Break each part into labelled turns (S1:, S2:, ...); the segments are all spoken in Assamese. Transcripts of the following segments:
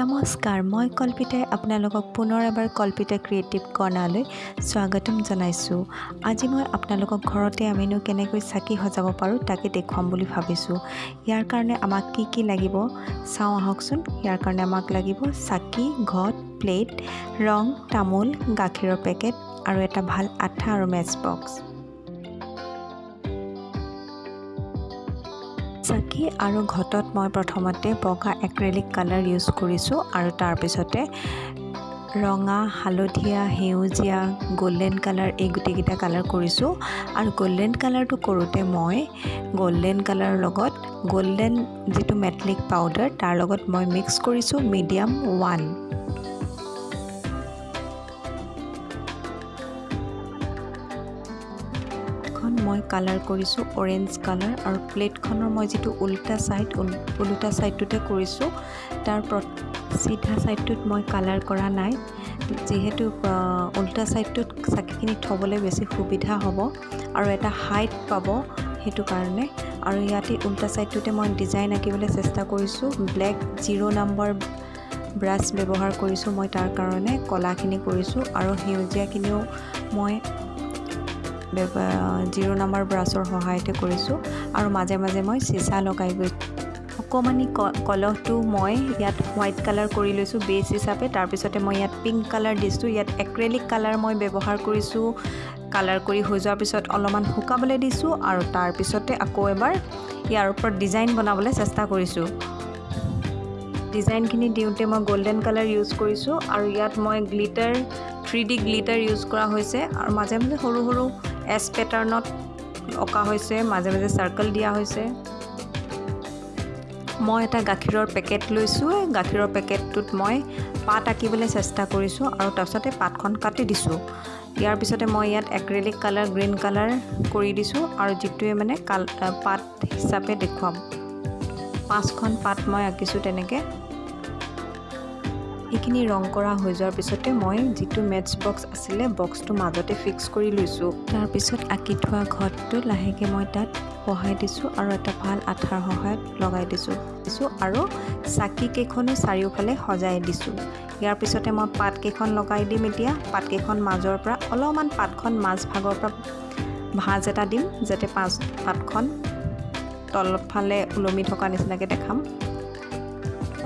S1: নমস্কাৰ মই কল্পিতাই আপোনালোকক পুনৰ এবাৰ কল্পিতা ক্ৰিয়েটিভ কৰ্ণাৰলৈ স্বাগতম জনাইছোঁ। আজি মই আপোনালোকক ঘৰতে আমিনো কেনেকৈ চাকি সজাব পাৰোঁ তাকে দেখুৱাম বুলি ভাবিছোঁ। ইয়াৰ কাৰণে আমাক কি কি লাগিব চাওঁ আহকচোন। ইয়াৰ কাৰণে আমাক লাগিব চাকি ঘট প্লেট ৰং তামোল গাখীৰৰ পেকেট আৰু এটা ভাল আঠা আৰু মেচ বক্স চাকি আৰু ঘটত মই প্ৰথমতে বগা এক্ৰেলিক কালাৰ ইউজ কৰিছোঁ আৰু তাৰপিছতে ৰঙা হালধীয়া সেউজীয়া গল্ডেন কালাৰ এই গোটেইকেইটা কালাৰ কৰিছোঁ। আৰু গল্ডেন কালাৰটো কৰোঁতে মই গল্ডেন কালাৰৰ লগত গল্ডেন যিটো মেটলিক পাউডাৰ তাৰ লগত মই মিক্স কৰিছোঁ মিডিয়াম ওৱান মই কালাৰ কৰিছোঁ অৰেঞ্জ কালাৰ আৰু প্লেটখনৰ মই যিটো উল্টা ছাইড ওলোটা ছাইডটোতে কৰিছোঁ তাৰ চিধা ছাইডটোত মই কালাৰ কৰা নাই। যিহেতু উল্টা ছাইডটোত চাকিখিনি থ'বলৈ বেছি সুবিধা হ'ব আৰু এটা হাইট পাব সেইটো কাৰণে। আৰু ইয়াতে উল্টা ছাইডটোতে মই ডিজাইন আঁকিবলৈ চেষ্টা কৰিছোঁ ব্লেক জিৰ' নাম্বাৰ ব্ৰাছ ব্যৱহাৰ কৰিছোঁ মই তাৰ কাৰণে কলাখিনি কৰিছোঁ আৰু সেউজীয়াখিনিও মই জিৰ' নাম্বাৰ ব্ৰাছৰ সহায়তে কৰিছোঁ। আৰু মাজে মাজে মই চিচা লগাই গৈছোঁ অকণমানি কলহটো মই ইয়াত হোৱাইট কালাৰ কৰি লৈছোঁ বেছ হিচাপে। তাৰপিছতে মই ইয়াত পিংক কালাৰ দিছোঁ। ইয়াত এক্ৰেলিক কালাৰ মই ব্যৱহাৰ কৰিছোঁ। কালাৰ কৰি হৈ যোৱাৰ পিছত অলপমান শুকাবলৈ দিছোঁ। আৰু তাৰপিছতে আকৌ এবাৰ ইয়াৰ ওপৰত ডিজাইন বনাবলৈ চেষ্টা কৰিছোঁ। ডিজাইনখিনি দিওঁতে মই গল্ডেন কালাৰ ইউজ কৰিছোঁ আৰু ইয়াত মই glitter three D glitter use কৰা হৈছে আৰু মাজে মাজে সৰু সৰু এছ পেটাৰ্ণত অঁকা হৈছে মাজে মাজে চাৰ্কল দিয়া হৈছে। মই এটা গাখীৰৰ পেকেট লৈছোঁ গাখীৰৰ পেকেটটোত মই পাত আঁকিবলৈ চেষ্টা কৰিছোঁ আৰু তাৰপিছতে পাতখন কাটি দিছোঁ। ইয়াৰ পিছতে মই ইয়াত এক্ৰেলিক কালাৰ গ্ৰীণ কালাৰ কৰি দিছোঁ আৰু যিটোৱে মানে কাল পাত হিচাপে দেখুৱাম। পাঁচখন পাত মই আঁকিছোঁ তেনেকৈ। এইখিনি ৰং কৰা হৈ যোৱাৰ পিছতে মই যিটো মেটচ বক্স আছিলে বক্সটো মাজতে ফিক্স কৰি লৈছোঁ। তাৰপিছত আঁকি থোৱা ঘৰটো লাহেকৈ মই তাত বহাই দিছোঁ আৰু এটা ভাল আঠাৰ সহায়ত লগাই দিছোঁ। দিছোঁ আৰু চাকিকেইখনো চাৰিওফালে সজাই দিছোঁ। ইয়াৰ পিছতে মই পাতকেইখন লগাই দিম এতিয়া। পাতকেইখন মাজৰ পৰা অলপমান পাতখন মাজভাগৰ পৰা ভাঁজ এটা দিম যাতে পাঁচ পাতখন তলফালে ওলমি থকা নিচিনাকৈ দেখাম।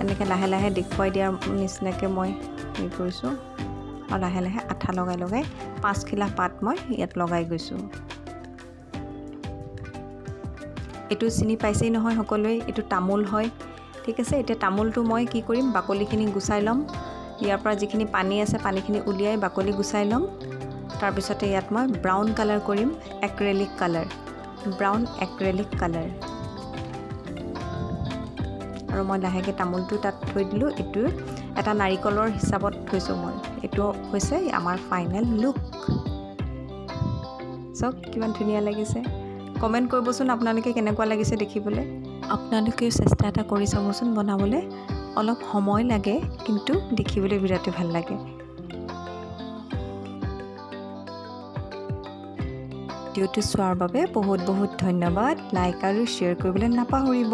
S1: এনেকৈ লাহে লাহে দেখুৱাই দিয়াৰ নিচিনাকৈ মই হেৰি কৰিছোঁ। আৰু লাহে লাহে আঠা লগাই লগাই পাঁচখিলা পাত মই ইয়াত লগাই গৈছোঁ। এইটো চিনি পাইছেই নহয় সকলোৱে এইটো তামোল হয়। ঠিক আছে এতিয়া তামোলটো মই কি কৰিম? বাকলিখিনি গুচাই ল'ম। ইয়াৰ পৰা যিখিনি পানী আছে পানীখিনি উলিয়াই বাকলি গুচাই ল'ম। তাৰপিছতে ইয়াত মই ব্ৰাউন কালাৰ কৰিম acrylic colour. Brown acrylic colour. আৰু মই লাহেকৈ তামোলটো তাত থৈ দিলোঁ। এইটো এটা নাৰিকলৰ হিচাপত থৈছোঁ মই। এইটো হৈছে আমাৰ ফাইনেল লুক চাওক কিমান ধুনীয়া লাগিছে। কমেণ্ট কৰিবচোন আপোনালোকে কেনেকুৱা লাগিছে দেখিবলৈ। আপোনালোকেও চেষ্টা এটা কৰি চাবচোন বনাবলৈ। অলপ সময় লাগে কিন্তু দেখিবলৈ বিৰাটেই ভাল লাগে। ভিডিঅ'টো চোৱাৰ বাবে বহুত বহুত ধন্যবাদ। লাইক আৰু শ্বেয়াৰ কৰিবলৈ নাপাহৰিব।